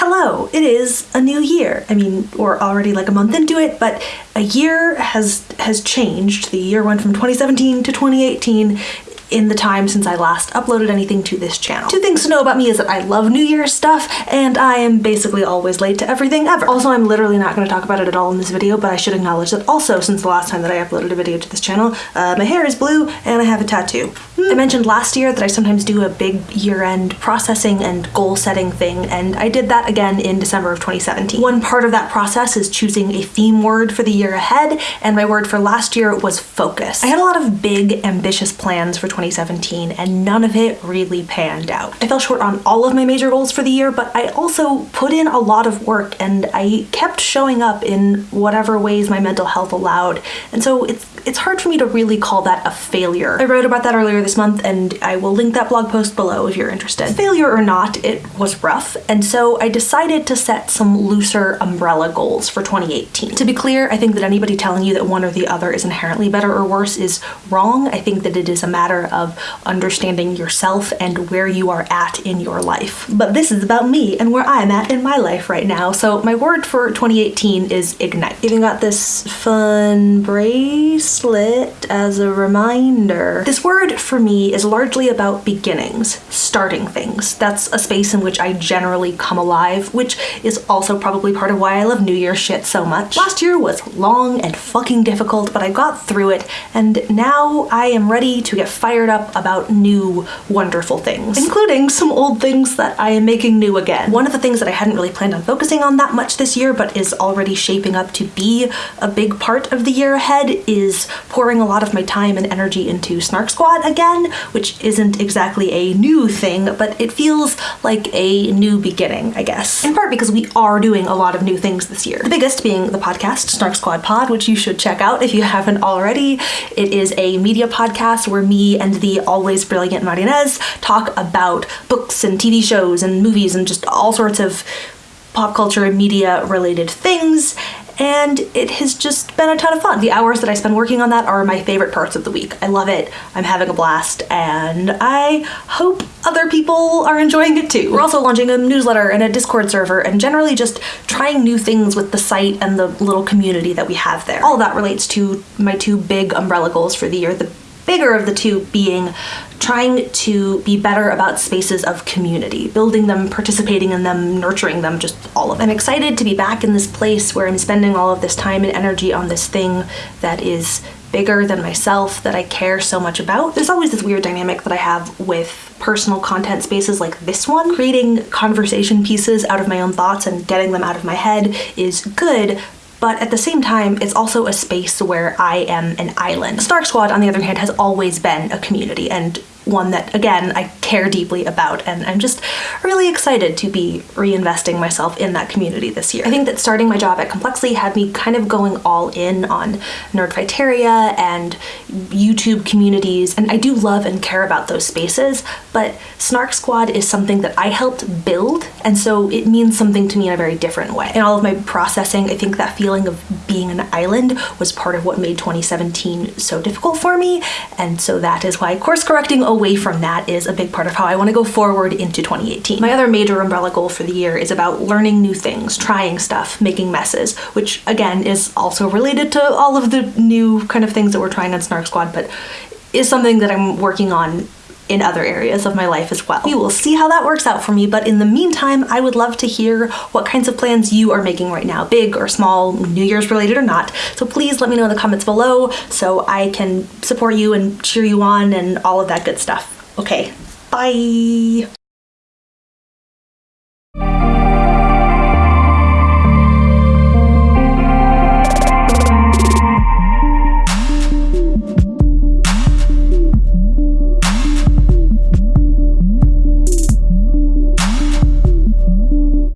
hello, it is a new year. I mean, we're already like a month into it, but a year has has changed. The year went from 2017 to 2018 in the time since I last uploaded anything to this channel. Two things to know about me is that I love New Year's stuff and I am basically always late to everything ever. Also, I'm literally not going to talk about it at all in this video, but I should acknowledge that also since the last time that I uploaded a video to this channel, uh, my hair is blue and I have a tattoo. I mentioned last year that I sometimes do a big year-end processing and goal setting thing, and I did that again in December of 2017. One part of that process is choosing a theme word for the year ahead, and my word for last year was focus. I had a lot of big, ambitious plans for 2017, and none of it really panned out. I fell short on all of my major goals for the year, but I also put in a lot of work, and I kept showing up in whatever ways my mental health allowed, and so it's it's hard for me to really call that a failure. I wrote about that earlier this month and I will link that blog post below if you're interested. Failure or not, it was rough, and so I decided to set some looser umbrella goals for 2018. To be clear, I think that anybody telling you that one or the other is inherently better or worse is wrong. I think that it is a matter of understanding yourself and where you are at in your life. But this is about me and where I'm at in my life right now. So my word for 2018 is ignite. Even got this fun brace bracelet as a reminder. This word for me is largely about beginnings, starting things. That's a space in which I generally come alive, which is also probably part of why I love New Year shit so much. Last year was long and fucking difficult, but I got through it, and now I am ready to get fired up about new wonderful things, including some old things that I am making new again. One of the things that I hadn't really planned on focusing on that much this year, but is already shaping up to be a big part of the year ahead is pouring a lot of my time and energy into Snark Squad again, which isn't exactly a new thing, but it feels like a new beginning, I guess. In part because we are doing a lot of new things this year. The biggest being the podcast, Snark Squad Pod, which you should check out if you haven't already. It is a media podcast where me and the always brilliant Martinez talk about books and TV shows and movies and just all sorts of pop culture and media related things and it has just been a ton of fun. The hours that I spend working on that are my favorite parts of the week. I love it, I'm having a blast, and I hope other people are enjoying it too. We're also launching a newsletter and a Discord server and generally just trying new things with the site and the little community that we have there. All that relates to my two big umbrella goals for the year. The bigger of the two being trying to be better about spaces of community, building them, participating in them, nurturing them, just all of it. I'm excited to be back in this place where I'm spending all of this time and energy on this thing that is bigger than myself that I care so much about. There's always this weird dynamic that I have with personal content spaces like this one. Creating conversation pieces out of my own thoughts and getting them out of my head is good, but at the same time, it's also a space where I am an island. Snark Squad, on the other hand, has always been a community and one that, again, I care deeply about, and I'm just really excited to be reinvesting myself in that community this year. I think that starting my job at Complexly had me kind of going all in on Nerdfighteria and YouTube communities, and I do love and care about those spaces, but Snark Squad is something that I helped build, and so it means something to me in a very different way. In all of my processing, I think that feeling of being an island was part of what made 2017 so difficult for me, and so that is why course correcting away from that is a big part of how I want to go forward into 2018. My other major umbrella goal for the year is about learning new things, trying stuff, making messes, which again is also related to all of the new kind of things that we're trying on Snark Squad, but is something that I'm working on in other areas of my life as well. We will see how that works out for me, but in the meantime, I would love to hear what kinds of plans you are making right now, big or small, New Year's related or not. So please let me know in the comments below so I can support you and cheer you on and all of that good stuff. Okay, bye.